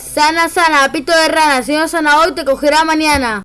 Sana, sana, pito de rana. Si no sana hoy, te cogerá mañana.